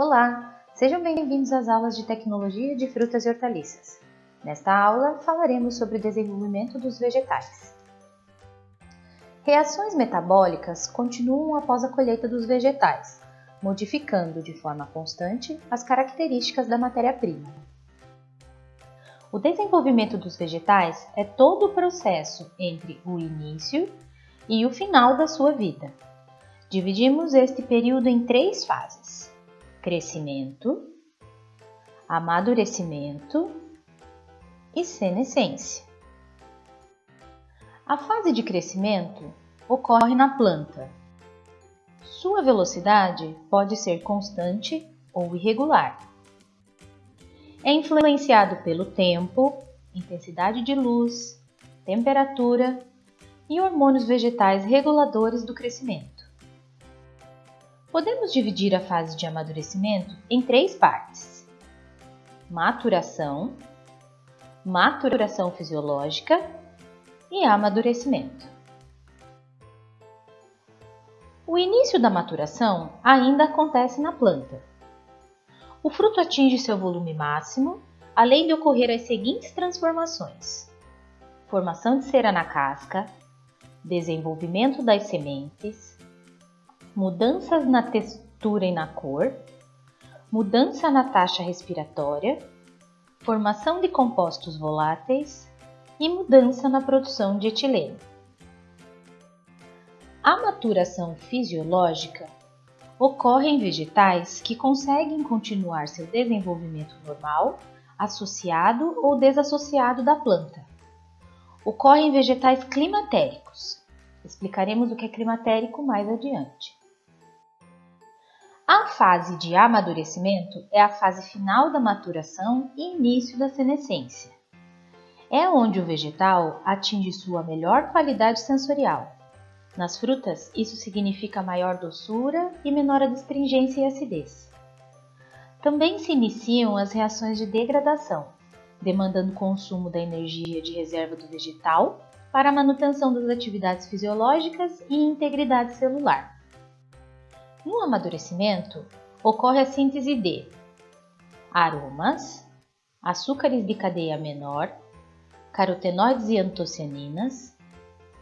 Olá, sejam bem-vindos às aulas de Tecnologia de Frutas e Hortaliças. Nesta aula, falaremos sobre o desenvolvimento dos vegetais. Reações metabólicas continuam após a colheita dos vegetais, modificando de forma constante as características da matéria-prima. O desenvolvimento dos vegetais é todo o processo entre o início e o final da sua vida. Dividimos este período em três fases: crescimento, amadurecimento e senescência. A fase de crescimento ocorre na planta. Sua velocidade pode ser constante ou irregular. É influenciado pelo tempo, intensidade de luz, temperatura e hormônios vegetais reguladores do crescimento. Podemos dividir a fase de amadurecimento em três partes: maturação, maturação fisiológica e amadurecimento. O início da maturação ainda acontece na planta. O fruto atinge seu volume máximo, além de ocorrer as seguintes transformações: formação de cera na casca, desenvolvimento das sementes, mudanças na textura e na cor, mudança na taxa respiratória, formação de compostos voláteis e mudança na produção de etileno. A maturação fisiológica ocorre em vegetais que conseguem continuar seu desenvolvimento normal, associado ou desassociado da planta. Ocorre em vegetais climatéricos. Explicaremos o que é climatérico mais adiante. A fase de amadurecimento é a fase final da maturação e início da senescência. É onde o vegetal atinge sua melhor qualidade sensorial. Nas frutas, isso significa maior doçura e menor adstringência e acidez. Também se iniciam as reações de degradação, demandando consumo da energia de reserva do vegetal para a manutenção das atividades fisiológicas e integridade celular. No amadurecimento, ocorre a síntese de aromas, açúcares de cadeia menor, carotenoides e antocianinas,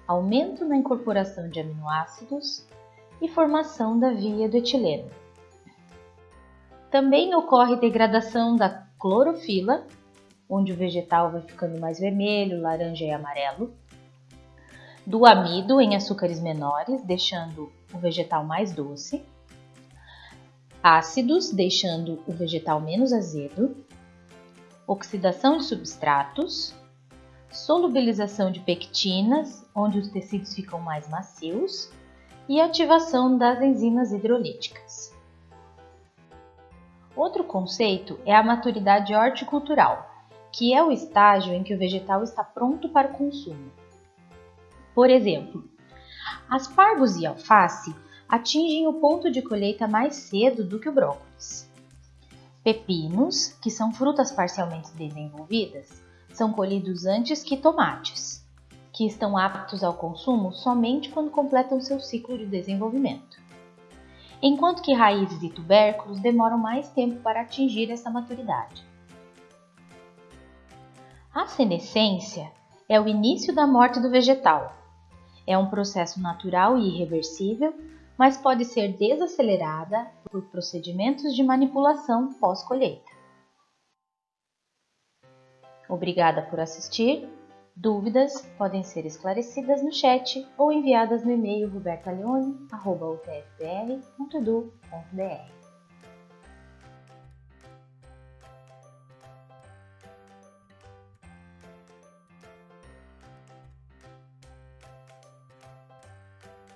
aumento na incorporação de aminoácidos e formação da via do etileno. Também ocorre degradação da clorofila onde o vegetal vai ficando mais vermelho, laranja e amarelo. Do amido em açúcares menores, deixando o vegetal mais doce. Ácidos, deixando o vegetal menos azedo. Oxidação de substratos. Solubilização de pectinas, onde os tecidos ficam mais macios. E ativação das enzimas hidrolíticas. Outro conceito é a maturidade horticultural, que é o estágio em que o vegetal está pronto para o consumo. Por exemplo, aspargos e alface atingem o ponto de colheita mais cedo do que o brócolis. Pepinos, que são frutas parcialmente desenvolvidas, são colhidos antes que tomates, que estão aptos ao consumo somente quando completam seu ciclo de desenvolvimento. Enquanto que raízes e tubérculos demoram mais tempo para atingir essa maturidade. A senescência é o início da morte do vegetal. É um processo natural e irreversível, mas pode ser desacelerada por procedimentos de manipulação pós-colheita. Obrigada por assistir. Dúvidas podem ser esclarecidas no chat ou enviadas no e-mail robertaleone.utfpr.edu.br.